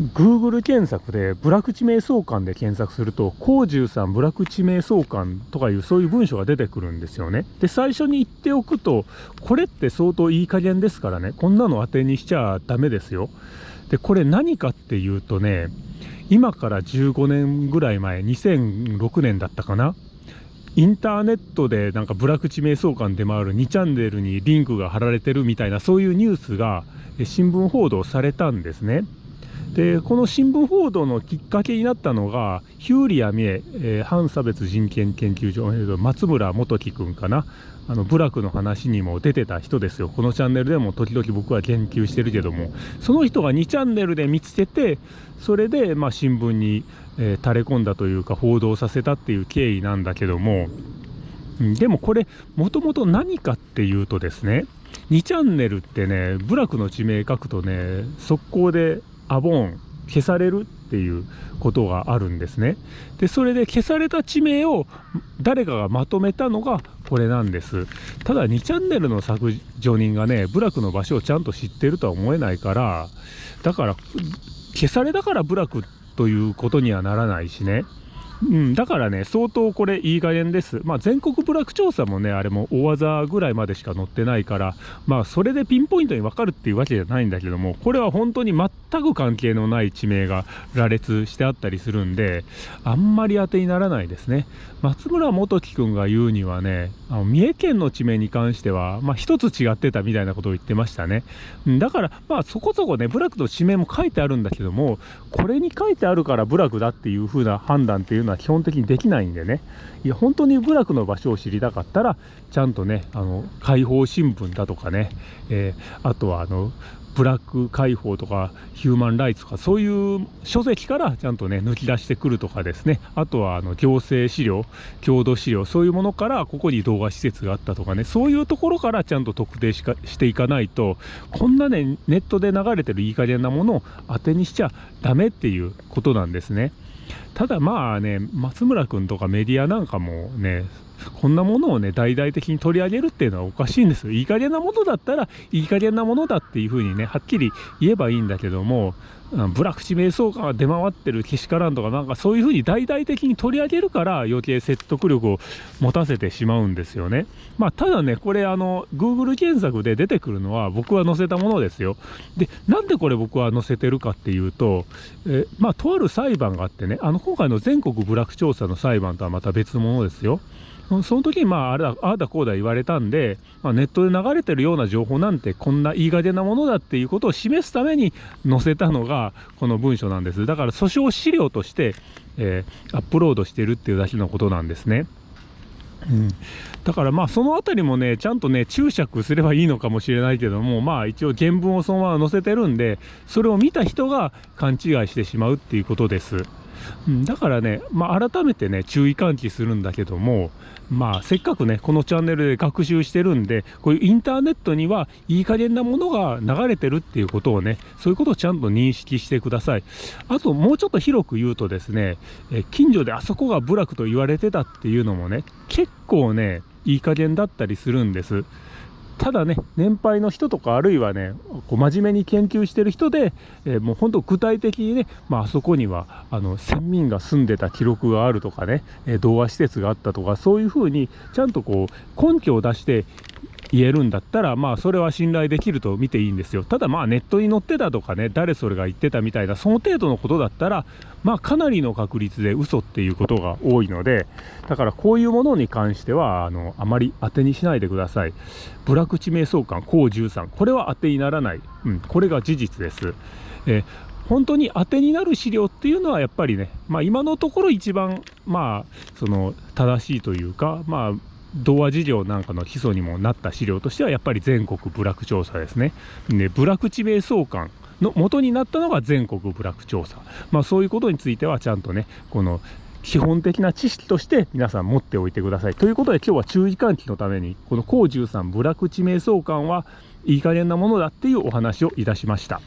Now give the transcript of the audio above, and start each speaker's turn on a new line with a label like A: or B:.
A: Google 検索でブラック地名相関で検索すると、高十さんブラック地名相関とかいうそういう文章が出てくるんですよね。で、最初に言っておくと、これって相当いい加減ですからね、こんなの当てにしちゃダメですよ。で、これ何かっていうとね、今から15年ぐらい前、2006年だったかな。インターネットでなんかブラック地名相関で回る2チャンネルにリンクが貼られてるみたいなそういうニュースが新聞報道されたんですね。でこの新聞報道のきっかけになったのがヒューリア・ミエ、えー、反差別人権研究所、えー、松村元樹君かな。あの部落の話にも出てた人ですよ。このチャンネルでも時々僕は研究してるけども。その人が2チャンネルで見つけてそれでまあ新聞に、えー、垂れ込んだというか報道させたっていう経緯なんだけども。でもこれもともと何かっていうとですね2チャンネルってね部落の地名書くとね速攻でアボーン消されるっていうことがあるんですね。でそれで消された地名を誰かがまとめたのがこれなんです。ただ2チャンネルの削除人がね部落の場所をちゃんと知ってるとは思えないからだから消されたから部落ということにはならないしねうん、だからね、相当これいい加減です。まあ、全国部落調査もね、あれも大技ぐらいまでしか載ってないから、まあ、それでピンポイントに分かるっていうわけじゃないんだけども、これは本当に全く関係のない地名が羅列してあったりするんで、あんまり当てにならないですね。松村元樹君が言うにはね、あの三重県の地名に関しては、まあ、一つ違ってたみたいなことを言ってましたね。だから、まあ、そこそこね、部落の地名も書いてあるんだけども、これに書いてあるから部落だっていう風な判断っていうのはのは基本的にできないんでね。いや本当に部落の場所を知りたかったらちゃんとねあの解放新聞だとかね、えー、あとはあのブラック解放とかヒューマンライツとかそういう書籍からちゃんとね抜き出してくるとかですね。あとはあの行政資料郷土資料そういうものからここに動画施設があったとかね。そういうところからちゃんと特定しかしていかないとこんなねネットで流れてるいい加減なものを当てにしちゃダメっていうことなんですね。ただまあね、松村君とかメディアなんかもね、こんなものをね、大々的に取り上げるっていうのはおかしいんですよ。いい加減なものだったら、いい加減なものだっていうふうにね、はっきり言えばいいんだけども、ブラック地名相関が出回ってるけしからんとか、なんかそういうふうに大々的に取り上げるから、余計説得力を持たせてしまうんですよね。まあ、ただね、これ、あの、Google 検索で出てくるのは、僕は載せたものですよ。で、なんでこれ僕は載せてるかっていうと、えまあ、とある裁判があってね、あの、今回の全国部落調査の裁判とはまた別のものですよ。その時にまああれだああだこうだ言われたんで、まあ、ネットで流れてるような情報なんてこんないい加減なものだっていうことを示すために載せたのがこの文書なんですだから訴訟資料として、えー、アップロードしてるっていうだけのことなんですね。うん、だからまあその辺りもねちゃんとね注釈すればいいのかもしれないけどもまあ一応原文をそのまま載せてるんでそれを見た人が勘違いしてしまうっていうことです。うん、だからね、まあ、改めてね注意喚起するんだけどもまあせっかくねこのチャンネルで学習してるんでこういうインターネットにはいい加減なものが流れてるっていうことをねそういうことをちゃんと認識してください。あともうちょっと広く言うとですねえ近所であそこが部落と言われてたっていうのもね結構ねいい加減だったりするんです。ただね、年配の人とか、あるいはね、こう真面目に研究してる人で、えー、もう本当具体的にね、まあ、そこにはあの先民が住んでた記録があるとかね、えー、童話施設があったとか、そういうふうにちゃんとこう根拠を出して言えるんだったら、まあ、それは信頼できると見ていいんですよ。ただ、まあ、ネットに載ってたとかね、誰それが言ってたみたいな、その程度のことだったら、まあ、かなりの確率で嘘っていうことが多いので、だからこういうものに関しては、あの、あまり当てにしないでください。部落地名相関、高13、これは当てにならない。うん、これが事実です。え本当に当てになる資料っていうのはやっぱりね、まあ、今のところ一番まあその正しいというかまあ童話事業なんかの基礎にもなった資料としてはやっぱり全国部落調査ですね。で部落地名相関の元になったのが全国部落調査。まあそういうことについてはちゃんとね、この基本的な知識として皆さん持っておいてください。ということで今日は注意喚起のためにこの高13部落地名相関はいい加減なものだっていうお話をいたしました。